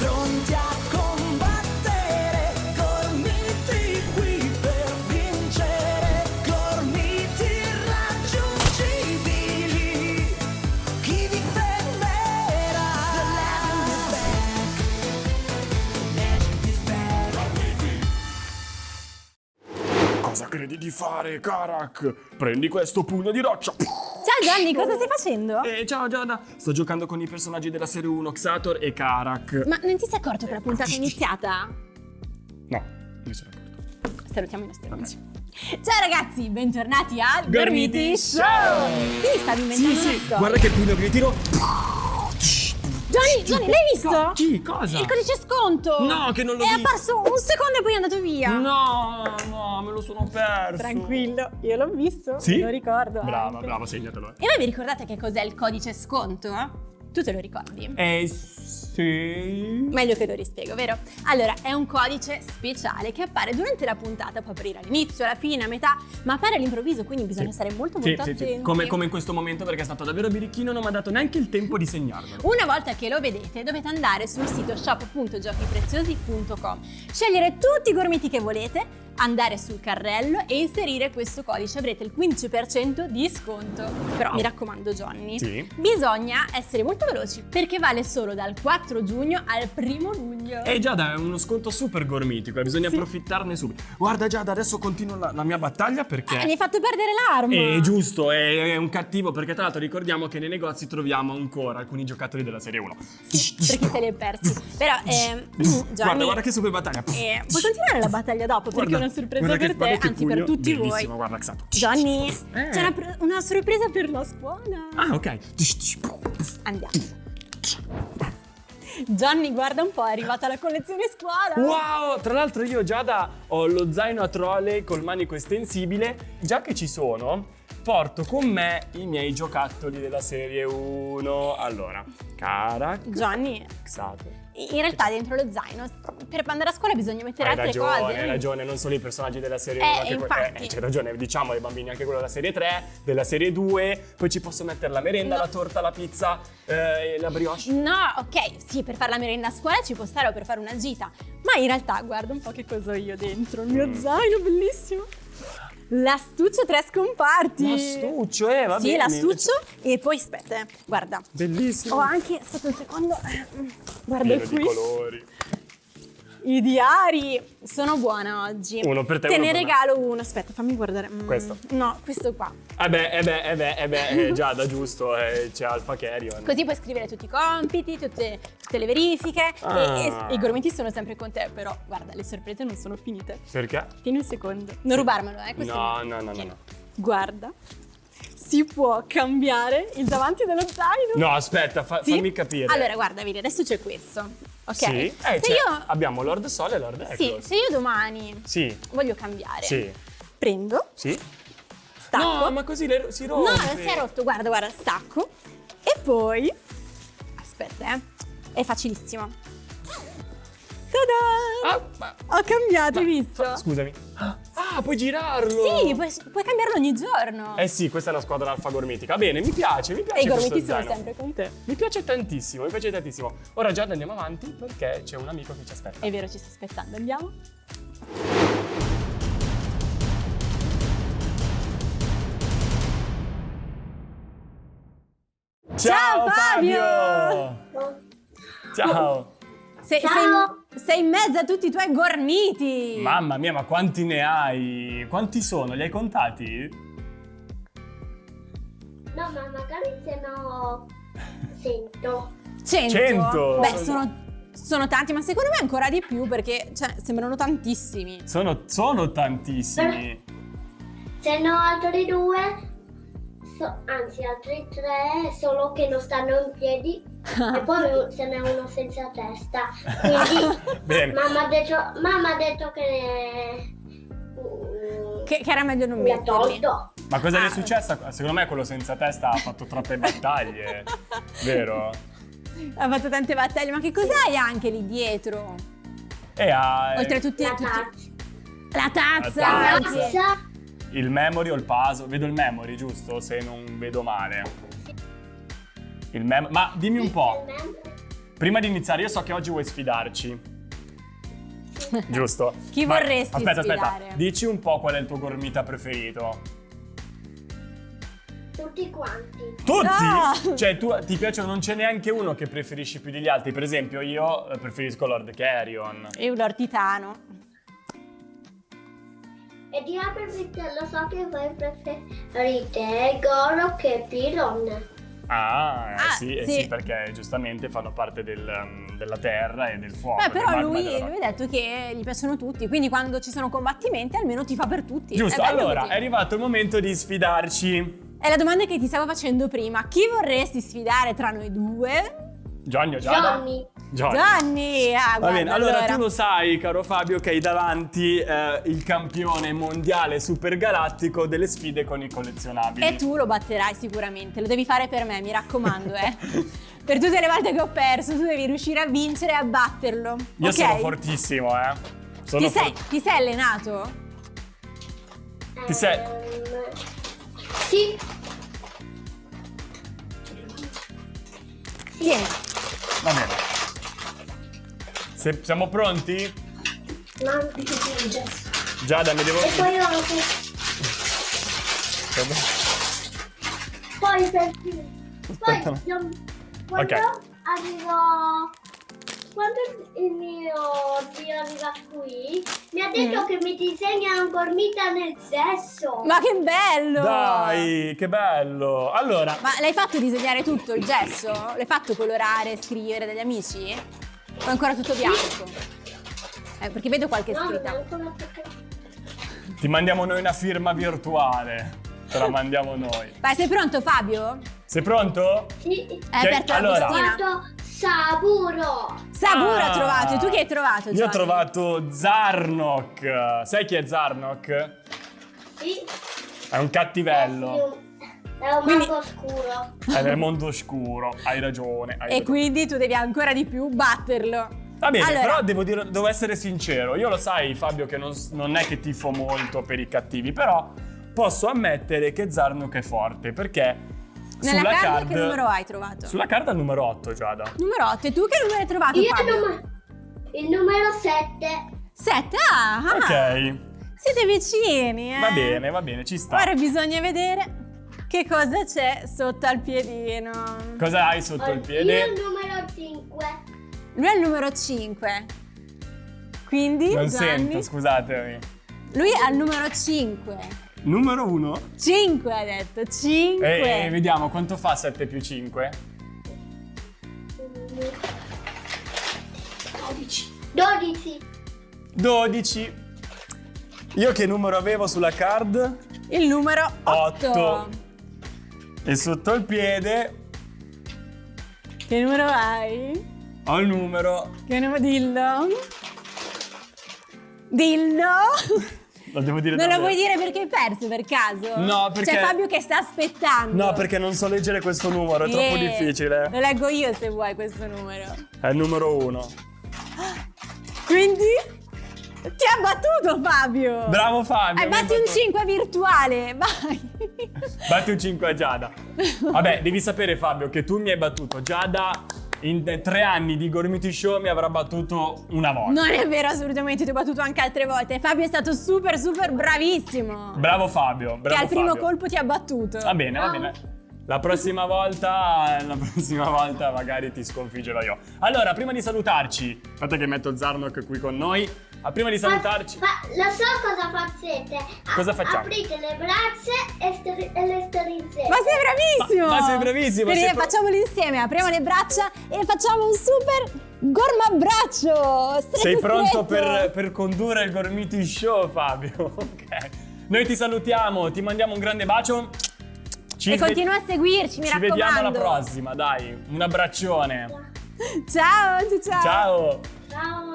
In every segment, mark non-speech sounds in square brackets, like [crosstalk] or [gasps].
pronti a credi di fare, Karak? Prendi questo pugno di roccia. Ciao Gianni, cosa stai facendo? E ciao Giada, sto giocando con i personaggi della serie 1, Xator e Karak. Ma non ti sei accorto che la puntata è iniziata? No, mi sono accorto. Salutiamo i nostri amici. Ciao ragazzi, bentornati a Gormiti Show! Quindi stavi inventando Sì, sì, guarda che pugno che tiro. Gianni, Gianni, l'hai visto? Chi? Cosa? Il codice sconto! No, che non l'ho È visto. apparso un secondo e poi è andato via. No, no, me lo sono perso. Tranquillo, io l'ho visto, Sì? lo ricordo. Brava, anche. brava, segnatelo. E voi vi ricordate che cos'è il codice sconto? Tu te lo ricordi? Eh, sì. Meglio che lo rispiego, vero? Allora, è un codice speciale che appare durante la puntata, può apparire all'inizio, alla fine, a metà, ma appare all'improvviso, quindi bisogna Sì. stare molto Sì, molto sì, attenti. sì. Come, come in questo momento perché è stato davvero birichino, non mi ha dato neanche il tempo di segnarlo. Una volta che lo vedete dovete andare sul sito shop.giochipreziosi.com, scegliere tutti i gormiti che volete, andare sul carrello e inserire questo codice, avrete il 15% di sconto. Però mi raccomando Johnny, Sì. bisogna essere molto veloci perché vale solo dal 4 giugno al 1 luglio. Eh Giada, è uno sconto super gormitico e bisogna Sì. approfittarne subito. Guarda Giada, adesso continuo la, la mia battaglia perché... Ah, mi hai fatto perdere l'arma! È giusto, è, è un cattivo perché tra l'altro ricordiamo che nei negozi troviamo ancora alcuni giocattoli della serie 1. Sì, per chi se li è persi. Però, ehm, Gianni, Guarda, guarda che super battaglia. eh, puoi continuare la battaglia dopo perché Guarda, è una sorpresa guarda per te, anzi per tutti voi. guarda Xato. Johnny, Eh. c'è una, una sorpresa per la scuola. Ah, ok. Andiamo. Johnny, guarda un po', è arrivata la collezione scuola. Wow! Tra l'altro io Giada ho lo zaino a trolley col manico estensibile. Già che ci sono, porto con me i miei giocattoli della serie 1. Allora, Karak, Johnny, Xato. In realtà dentro lo zaino, per andare a scuola bisogna mettere Hai altre ragione, cose. hai ragione, non solo i personaggi della serie Eh, 1, anche que- infatti. eh, ragione, diciamo ai bambini anche quello della serie 3, della serie 2, poi ci posso mettere la merenda, No. la torta, la pizza, eh, la brioche. No, ok, sì, per fare la merenda a scuola ci può stare o per fare una gita, ma in realtà guarda un po' che cosa ho io dentro, il mio Mm. zaino bellissimo. L'astuccio tre scomparti. L'astuccio, eh, va Sì, bene. l'astuccio e poi aspetta, eh, guarda. Bellissimo. Ho anche, aspetta un secondo, eh, guarda Pieno di qui. colori. I diari sono buona oggi. Uno per te, Te ne per me. regalo uno. Aspetta, fammi guardare. Mm, Questo? No, questo qua. Eh beh, eh beh, eh beh, eh beh, eh, [laughs] già da giusto, eh, c'è Alpha Carrion. Così puoi scrivere tutti i compiti, tutte, tutte le verifiche. Ah. E, e- e i gormiti sono sempre con te. Però, guarda, le sorprese non sono finite. Perché? Tieni un secondo. Non rubarmelo, eh. questo No, no, no, no, no. Guarda. Si può cambiare il davanti dello zaino. No, aspetta, fa- Sì? fammi capire. Allora, guarda, vedi, adesso c'è questo. Ok? Sì? Eh, se cioè, io. abbiamo Lord Sol e Lord Sì, Eccles. se io domani Sì, voglio cambiare, sì, prendo, sì. stacco. No, ma così le- si rompe. No, non si è rotto, guarda, guarda, stacco. E poi... Aspetta, eh. È facilissimo. Tada! Ah, ma- Ho cambiato, hai visto? Scusami. Ah, puoi girarlo. Sì, puoi, puoi cambiarlo ogni giorno. Eh sì, questa è una squadra alfa gormitica. Bene, mi piace, mi piace e i gormiti sono sempre con te. Mi piace tantissimo, mi piace tantissimo. Ora già andiamo avanti perché c'è un amico che ci aspetta. È vero, ci sta aspettando, andiamo. Ciao, Fabio! Ciao! Sei, Ciao. sei- sei in mezzo a tutti i tuoi gormiti! Mamma mia, ma quanti ne hai? Quanti sono? Li hai contati? No, ma magari se no sento. 100? Cento? Beh, sono, sono tanti, ma secondo me ancora di più perché cioè, sembrano tantissimi. Sono, sono tantissimi. Se no altri due, so- anzi altri tre, solo che non stanno in piedi. E [laughs] poi se n'è uno senza testa. Quindi [laughs] Bene. mamma ha detto, mamma ha detto che... mm, Che, che era meglio non mi ha metterli. tolto. Ma cosa gli Ah. è successo? Secondo me quello senza testa ha fatto troppe battaglie. [laughs] Vero? Ha fatto tante battaglie, ma che cos'hai anche lì dietro? E ha Oltre a tutti, La tutti- tazza. La tazza! La. Tazza. il memory o il puzzle. Vedo il memory, giusto? Se non vedo male. Il mem- Ma dimmi un po'. prima di iniziare, io so che oggi vuoi sfidarci. Giusto? Chi Vai, vorresti aspetta, sfidare? Aspetta, dici un po' qual è il tuo gormita preferito. Tutti quanti. Tutti? No! Cioè, tu ti piacciono, non c'è neanche uno che preferisci più degli altri. Per esempio, io eh, preferisco Lord Carrion. E un ortitano. E di Aperfit lo so che voi preferite Goro che Piron. Ah, eh, Ah, sì, eh sì. sì, perché giustamente fanno parte del, um, della terra e del fuoco. Beh, però lui, lui ha detto che gli piacciono tutti, quindi quando ci sono combattimenti almeno ti fa per tutti. Giusto, È allora così. è arrivato il momento di sfidarci. È la domanda che ti stavo facendo prima. Chi vorresti sfidare tra noi due? Gianni o Giada? Johnny. Gianni. Gianni! Ah, Va bene, allora, tu lo sai, caro Fabio, che hai davanti eh, il campione mondiale supergalattico delle sfide con i collezionabili. E tu lo batterai sicuramente, lo devi fare per me, mi raccomando, eh. [laughs] per tutte le volte che ho perso, tu devi riuscire a vincere e a batterlo. Io ok? sono fortissimo, eh. Sono Ti sei, ti sei allenato? Ti sei- Ehm, sì, Tieni. Va bene. Se- siamo pronti? no. Giada, mi devo... E poi ho anche... Poi per Poi io- quando Ok. arrivo... Quando il mio zio arriva qui, mi ha detto Mm. che mi disegna un gormita nel sesso. Ma che bello! Dai, che bello! Allora, Ma l'hai fatto disegnare tutto il gesso? L'hai fatto colorare, scrivere dagli amici? È ancora tutto bianco? Eh, perché vedo qualche scritta. ti mandiamo noi una firma virtuale. Te la mandiamo noi. Vai, sei pronto Fabio? Sei pronto? Sì. Hai Che- aperto allora. la bustina? Saburo. Saburo Ah. ha trovato, e tu che hai trovato? Io ho trovato Zarnok. Sai chi è Zarnok? Sì. È un cattivello. È un Quindi- mago oscuro. È nel mondo oscuro. Hai ragione. hai E ragione. quindi tu devi ancora di più batterlo. Va bene, Allora- però devo, dire, devo essere sincero. Io lo sai, Fabio, che non, non è che tifo molto per i cattivi, però posso ammettere che Zarnok è forte perché Nella sulla card, card. che numero hai trovato? Sulla carta numero 8, Giada. Numero 8. E tu che numero hai trovato Io il, Fabio? numero, il numero 7. 7. Ah, ah. Ok. Siete vicini, eh? Va bene, va bene, ci sta. Ora bisogna vedere che cosa c'è sotto al piedino. Cosa hai sotto il Io piede? il numero 5. Lui è il numero 5. Quindi, Non Gianni, sento, scusatemi. lui ha il numero 5. Numero 1. 5 ha detto, 5. E, e vediamo quanto fa 7 più 5. 12. 12. Io che numero avevo sulla card? Il numero 8. Otto. E sotto il piede Che numero hai? ho il numero. Che numero dillo? Dillo? [laughs] Lo devo dire Non lo davvero. vuoi dire perché hai perso per caso? No, perché- C'è Fabio che sta aspettando. No, perché non so leggere questo numero, è troppo Eh, difficile. Lo leggo io se vuoi questo numero. È il numero 1. [gasps] Quindi ti ha battuto Fabio. Bravo Fabio. Hai batti un battuto. 5 virtuale, vai. Batti un 5 a Giada. Vabbè, devi sapere Fabio che tu mi hai battuto. Giada in tre anni di Gormiti Show mi avrà battuto una volta. Non è vero assolutamente, ti ho battuto anche altre volte. Fabio è stato super super bravissimo. Bravo Fabio, bravo che al primo Fabio. colpo ti ha battuto. Va bene, va bene. La prossima volta, la prossima volta magari ti sconfiggerò io. Allora, prima di salutarci, aspetta che metto Zarnok qui con noi. Ah, prima di salutarci, Ma, ma lo so cosa facete. A- Cosa facciamo? Aprite le braccia e, stri- e le strinzete. Ma sei bravissimo! Ma- ma sei bravissimo, Quindi sei facciamolo insieme, apriamo le braccia e facciamo un super gormabbraccio! Stretto, sei pronto per, per condurre il Gormiti Show, Fabio? [laughs] Ok. Noi ti salutiamo, ti mandiamo un grande bacio. Ci E continua a seguirci, mi Ci raccomando. vediamo alla prossima, dai. Un abbraccione. Ciao, ciao, ciao. Ciao.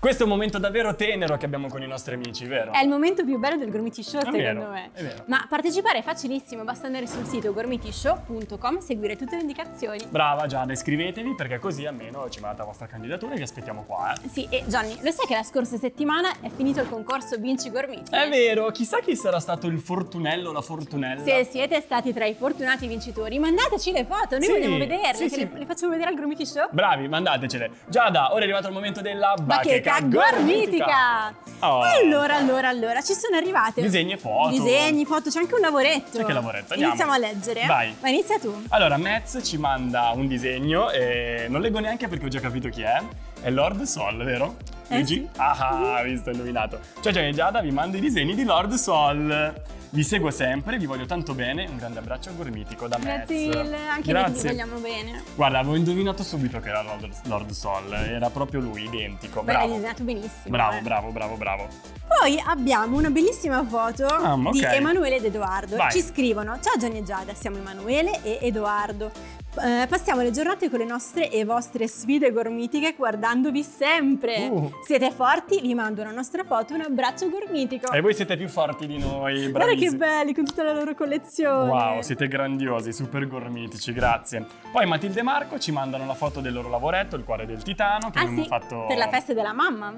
Questo è un momento davvero tenero che abbiamo con i nostri amici, vero? È il momento più bello del Gormiti Show, È secondo vero, me. è vero. Ma partecipare è facilissimo, basta andare sul sito gormitishow.com e seguire tutte le indicazioni. Brava Giada, iscrivetevi perché così almeno ci mandate la vostra candidatura e vi aspettiamo qua, eh. Sì, e Johnny, lo sai che la scorsa settimana è finito il concorso Vinci Gormiti? È vero, chissà chi sarà stato il fortunello o la fortunella. Se siete stati tra i fortunati vincitori, mandateci le foto, noi Sì, vogliamo vederle, sì, sì. Le, le facciamo vedere al Gormiti Show. Bravi, mandatecele. Giada, ora è arrivato il momento della Bacheca gormitica! Oh. Allora, allora, allora, ci sono arrivate Disegni e foto. Disegni, foto, c'è anche un lavoretto. C'è il lavoretto, andiamo. Iniziamo a leggere. Vai. Ma inizia tu. Allora, Metz ci manda un disegno e non leggo neanche perché ho già capito chi è. È Lord Sol, vero? Eh, Leggi? sì. Ah, visto, indovinato. Ciao Gianni e Giada, vi mando i disegni di Lord Sol. Vi seguo sempre, vi voglio tanto bene. Un grande abbraccio gormitico da Metz. Grazie mille, anche noi ti Grazie. vogliamo bene. Guarda, avevo indovinato subito che era Lord, Lord Sol. Era proprio lui, identico. Beh, Bravo. disegnato benissimo. Bravo, eh. bravo, bravo, bravo. Poi abbiamo una bellissima foto Ah, ok. di Emanuele ed Edoardo. Vai. Ci scrivono: Ciao Gianni e Giada, siamo Emanuele e Edoardo. Eh, passiamo le giornate con le nostre e vostre sfide gormitiche guardandovi sempre. Uh. Siete forti? Vi mando una nostra foto, un abbraccio gormitico. E voi siete più forti di noi, Guarda che bravissimi. belli con tutta la loro collezione. Wow, siete grandiosi, super gormitici, grazie. Poi Matilde e Marco ci mandano la foto del loro lavoretto, il cuore del titano, che Ah abbiamo sì, fatto... per la festa della mamma.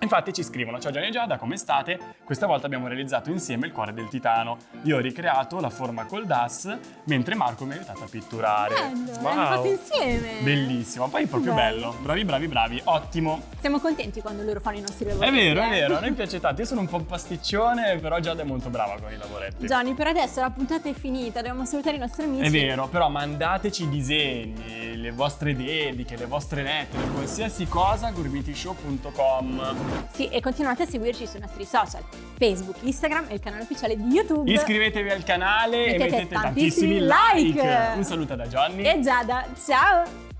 Infatti ci scrivono, ciao Gianni e Giada, come state? Questa volta abbiamo realizzato insieme il cuore del titano. Io ho ricreato la forma col DAS, mentre Marco mi ha aiutato a pitturare. Bello, l'hanno fatto insieme. Bellissimo, poi è proprio Bello. bello. Bravi, bravi, bravi, ottimo. Siamo contenti quando loro fanno i nostri È lavori. vero, è eh. vero, a noi [laughs] piace tanto. Io sono un po' un pasticcione, però Giada è molto brava con i lavoretti. Johnny, per adesso la puntata è finita, dobbiamo salutare i nostri amici. È vero, però mandateci i disegni, le vostre dediche, le vostre lettere, qualsiasi cosa, gormitishow.com. Sì, e continuate a seguirci sui nostri social, Facebook, Instagram e il canale ufficiale di YouTube. Iscrivetevi al canale e Mettete mettete tantissimi tantissimi like. like. Un saluto da Johnny. E Giada, ciao!